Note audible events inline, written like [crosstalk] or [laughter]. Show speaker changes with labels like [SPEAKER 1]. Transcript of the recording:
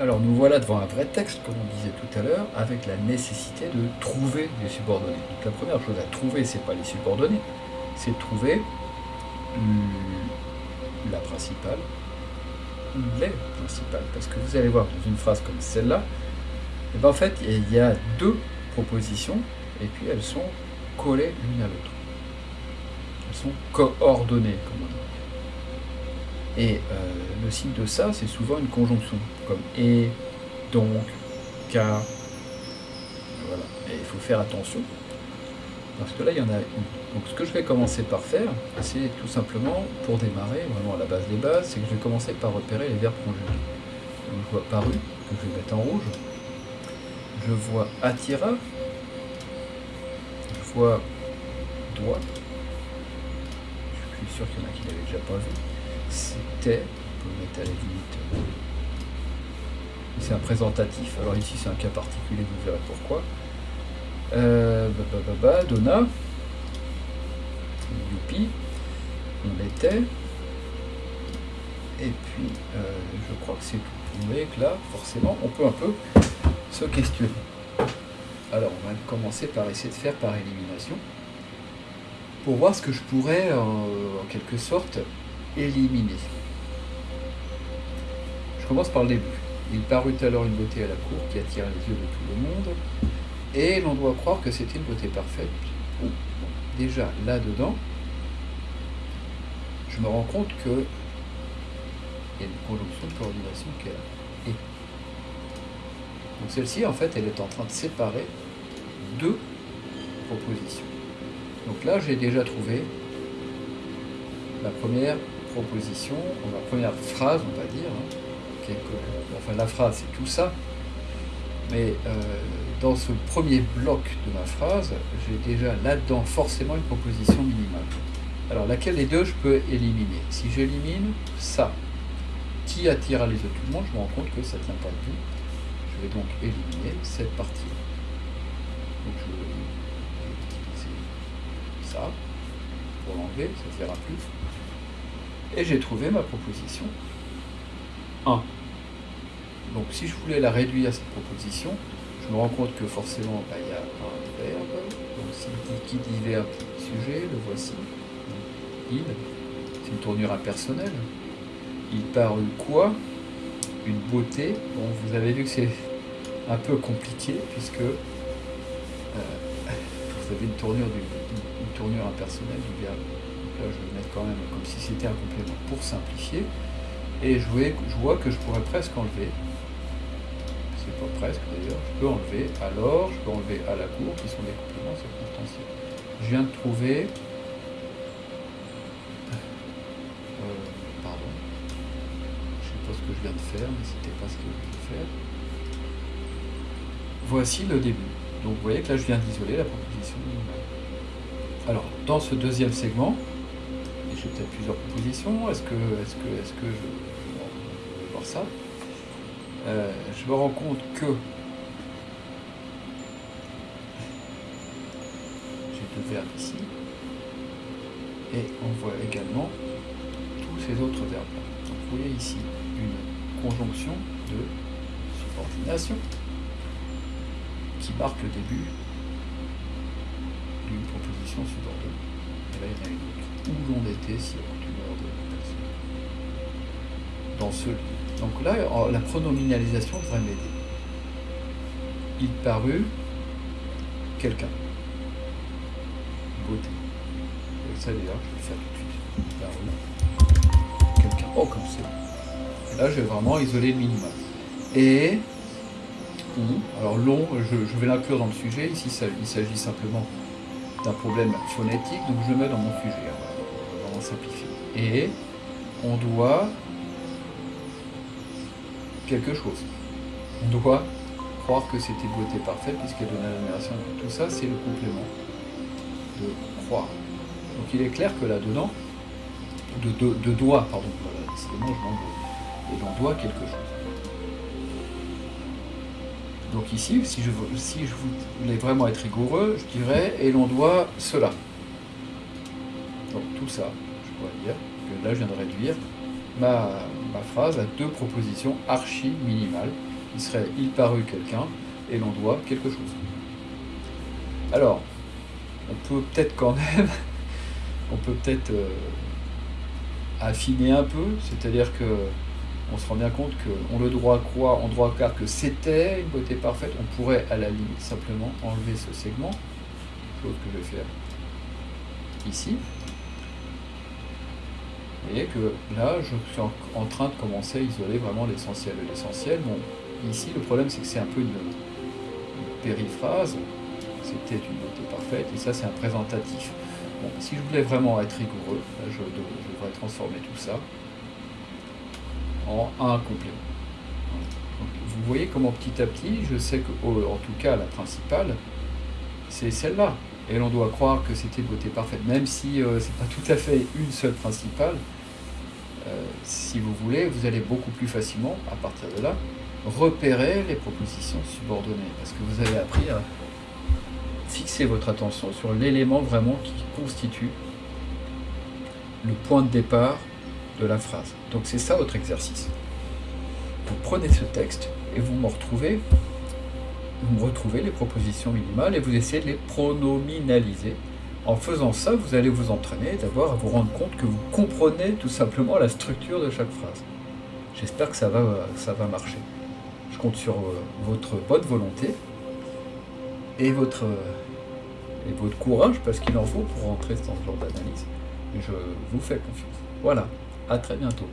[SPEAKER 1] Alors nous voilà devant un vrai texte, comme on disait tout à l'heure, avec la nécessité de trouver des subordonnés. Donc la première chose à trouver, c'est pas les subordonnés, c'est trouver la principale, les principales. Parce que vous allez voir dans une phrase comme celle-là, eh ben en fait il y a deux propositions et puis elles sont collées l'une à l'autre. Elles sont coordonnées, comme on dit. Et euh, le signe de ça, c'est souvent une conjonction, comme et, donc, car. Voilà. Et il faut faire attention, parce que là, il y en a. Donc ce que je vais commencer par faire, c'est tout simplement, pour démarrer, vraiment à la base des bases, c'est que je vais commencer par repérer les verbes conjugués. Donc je vois paru, que je vais mettre en rouge. Je vois attira. Je vois doigt. Je suis sûr qu'il y en a qui l'avaient déjà pas vu c'était, on peut mettre à la limite, c'est un présentatif, alors ici c'est un cas particulier, vous verrez pourquoi. Euh, bah, bah, bah, Donna, Youpi, on l'était, et puis euh, je crois que c'est tout. Vous voyez que là, forcément, on peut un peu se questionner. Alors, on va commencer par essayer de faire par élimination, pour voir ce que je pourrais, en quelque sorte, éliminer. Je commence par le début. Il parut alors une beauté à la cour qui attira les yeux de tout le monde, et l'on doit croire que c'était une beauté parfaite. déjà, là-dedans, je me rends compte que il y a une conjonction de coordination qui est et. Donc celle-ci, en fait, elle est en train de séparer deux propositions. Donc là, j'ai déjà trouvé la première proposition, la première phrase, on va dire, hein, enfin la phrase c'est tout ça, mais euh, dans ce premier bloc de ma phrase, j'ai déjà là-dedans forcément une proposition minimale. Alors laquelle des deux je peux éliminer? Si j'élimine ça, qui attire à les de tout le monde, je me rends compte que ça ne tient pas de Je vais donc éliminer cette partie. Donc je vais utiliser ça pour l'enlever, ça ne sert plus. Et j'ai trouvé ma proposition 1. Donc si je voulais la réduire, cette proposition, je me rends compte que forcément, bah, il y a un verbe. Donc si qui dit verbe, sujet, le voici. Il, c'est une tournure impersonnelle. Il parut quoi? Une beauté. Bon, vous avez vu que c'est un peu compliqué, puisque euh, [laughs] vous avez une tournure, une tournure impersonnelle du verbe là je vais mettre quand même comme si c'était un complément pour simplifier, et je vois, que je pourrais presque enlever, c'est pas presque d'ailleurs, je peux enlever alors, je peux enlever à la cour, qui sont des compléments circonstanciels. Je viens de trouver, euh, pardon, je sais pas ce que je viens de faire, mais c'était pas ce que je voulais faire. Voici le début. Donc vous voyez que là je viens d'isoler la proposition Alors, dans ce deuxième segment, peut-être plusieurs propositions? Est-ce que, est-ce que, est-ce que je, vais voir ça? Euh, Je me rends compte que j'ai deux verbes ici, et on voit également tous ces autres verbes. Donc vous voyez ici une conjonction de subordination qui marque le début d'une proposition subordonnée. Et là, il y en a une autre où l'on était si de. Dans ce livre. Donc là, la pronominalisation devrait m'aider. Il parut quelqu'un. Beauté. Et ça d'ailleurs, je vais le faire tout de suite. Parut quelqu'un. Oh, comme. Et là, je vais vraiment isoler le minimum. Et alors long, je, je vais l'inclure dans le sujet. Ici, il s'agit simplement d'un problème phonétique, donc je le mets dans mon sujet simplifier. Et on doit quelque chose. On doit croire que c'était beauté parfaite puisqu'elle donne l'admiration. Tout ça, c'est le complément de croire. Donc il est clair que là-dedans, de, de, de, doigt, pardon, décidément je Et l'on doit quelque chose. Donc ici, si je, si je voulais vraiment être rigoureux, je dirais, et l'on doit cela. Donc tout ça, dire que là je viens de réduire ma, phrase a deux propositions archi minimales. Il serait il parut quelqu'un et l'on doit quelque chose. Alors, on peut peut-être quand même, [laughs] on peut peut-être euh, affiner un peu, c'est-à-dire que on se rend bien compte qu'on le droit croire, en droit car que c'était une beauté parfaite, on pourrait à la limite simplement enlever ce segment, chose que je vais faire ici. Vous voyez que là, je suis en, train de commencer à isoler vraiment l'essentiel l'essentiel. Bon, ici, le problème, c'est que c'est un peu une, périphrase. C'était une beauté parfaite, et ça, c'est un présentatif. Bon, si je voulais vraiment être rigoureux, je, je devrais transformer tout ça en un complément. vous voyez comment petit à petit, je sais que, en tout cas, la principale, c'est celle-là. Et l'on doit croire que c'était beauté parfaite, même si euh, c'est pas tout à fait une seule principale. Euh, si vous voulez, vous allez beaucoup plus facilement, à partir de là, repérer les propositions subordonnées, parce que vous avez appris à fixer votre attention sur l'élément vraiment qui constitue le point de départ de la phrase. Donc c'est ça votre exercice. Vous prenez ce texte et vous me retrouvez, vous retrouvez les propositions minimales et vous essayez de les pronominaliser. En faisant ça, vous allez vous entraîner d'abord à vous rendre compte que vous comprenez tout simplement la structure de chaque phrase. J'espère que ça va, ça va marcher. Je compte sur euh, votre bonne volonté et votre, et votre courage, parce qu'il en faut pour rentrer dans ce genre d'analyse. Je vous fais confiance. Voilà. À très bientôt.